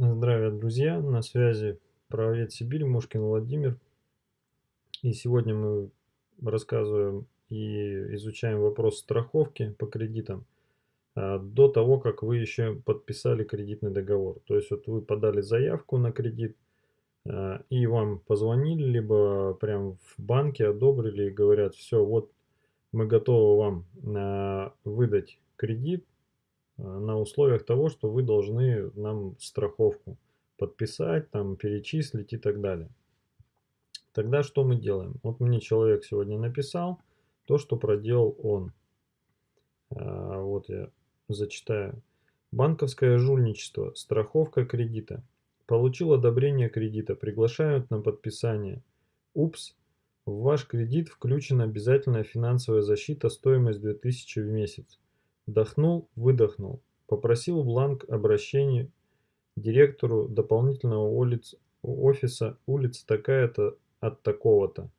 Здравия, друзья! На связи правовед Сибирь, Мушкин Владимир. И сегодня мы рассказываем и изучаем вопрос страховки по кредитам а, до того, как вы еще подписали кредитный договор. То есть вот вы подали заявку на кредит, а, и вам позвонили, либо прям в банке одобрили и говорят, все, вот мы готовы вам а, выдать кредит, на условиях того, что вы должны нам страховку подписать, там, перечислить и так далее. Тогда что мы делаем? Вот мне человек сегодня написал то, что проделал он. А, вот я зачитаю. Банковское жульничество, страховка кредита. Получил одобрение кредита, приглашают на подписание. Упс, в ваш кредит включена обязательная финансовая защита, стоимость 2000 в месяц. Вдохнул, выдохнул. Попросил бланк обращения директору дополнительного улиц, офиса улица такая-то от такого-то.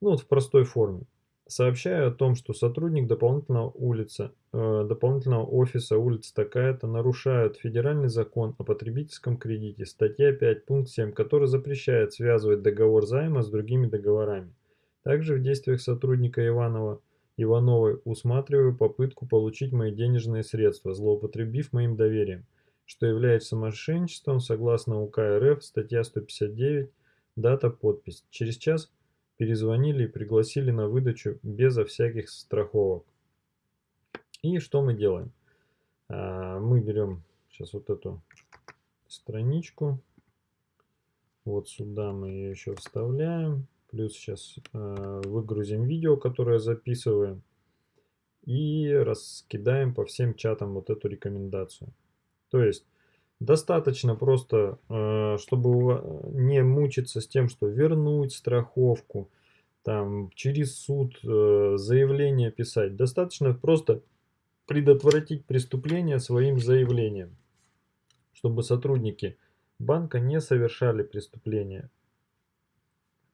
Ну вот в простой форме. Сообщаю о том, что сотрудник дополнительного, улица, э, дополнительного офиса улица такая-то нарушает федеральный закон о потребительском кредите, статья 5, пункт 7, который запрещает связывать договор займа с другими договорами. Также в действиях сотрудника Иванова Ивановой усматриваю попытку получить мои денежные средства, злоупотребив моим доверием, что является мошенничеством согласно УК РФ, статья 159, дата, подпись. Через час перезвонили и пригласили на выдачу безо всяких страховок. И что мы делаем? А, мы берем сейчас вот эту страничку, вот сюда мы ее еще вставляем. Плюс сейчас э, выгрузим видео, которое записываем. И раскидаем по всем чатам вот эту рекомендацию. То есть достаточно просто, э, чтобы не мучиться с тем, что вернуть страховку, там через суд э, заявление писать. Достаточно просто предотвратить преступление своим заявлением, чтобы сотрудники банка не совершали преступления.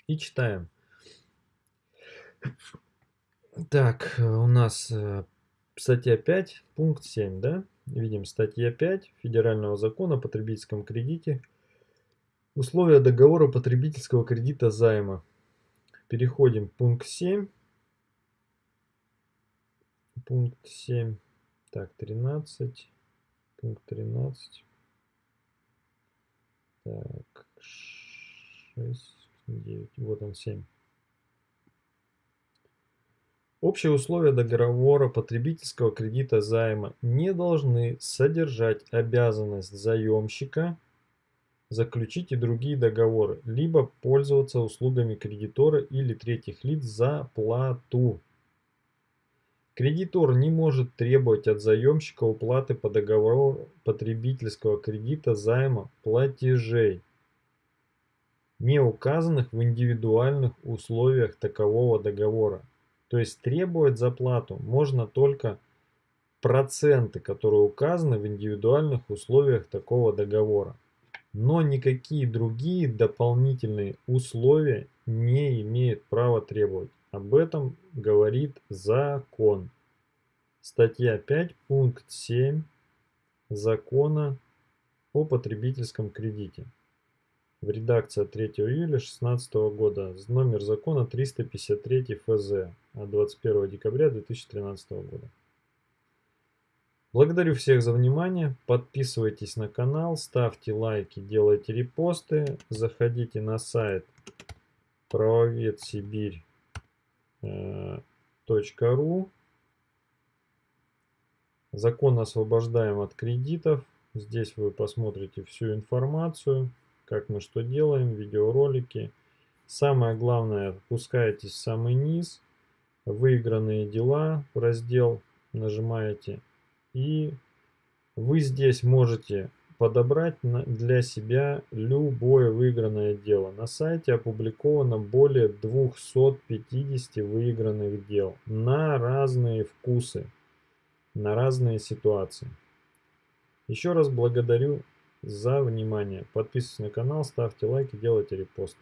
И читаем. Так, у нас э, статья 5, пункт 7, да? Видим статья 5 Федерального закона о потребительском кредите. Условия договора потребительского кредита займа. Переходим к пункт 7. Пункт 7. Так, 13. Пункт 13. Так, 6. 9, вот он 7. Общие условия договора потребительского кредита займа не должны содержать обязанность заемщика заключить и другие договоры, либо пользоваться услугами кредитора или третьих лиц за плату. Кредитор не может требовать от заемщика уплаты по договору потребительского кредита займа платежей не указанных в индивидуальных условиях такового договора. То есть требовать заплату можно только проценты, которые указаны в индивидуальных условиях такого договора. Но никакие другие дополнительные условия не имеет права требовать. Об этом говорит закон. Статья 5, пункт 7 закона о потребительском кредите в редакции от 3 июля 2016 года, номер закона 353 ФЗ от 21 декабря 2013 года. Благодарю всех за внимание, подписывайтесь на канал, ставьте лайки, делайте репосты, заходите на сайт правоведсибирь.ру Закон освобождаем от кредитов. Здесь вы посмотрите всю информацию как мы что делаем, видеоролики. Самое главное, опускаетесь в самый низ, выигранные дела, раздел нажимаете, и вы здесь можете подобрать для себя любое выигранное дело. На сайте опубликовано более 250 выигранных дел на разные вкусы, на разные ситуации. Еще раз благодарю за внимание. Подписывайтесь на канал, ставьте лайки, делайте репосты.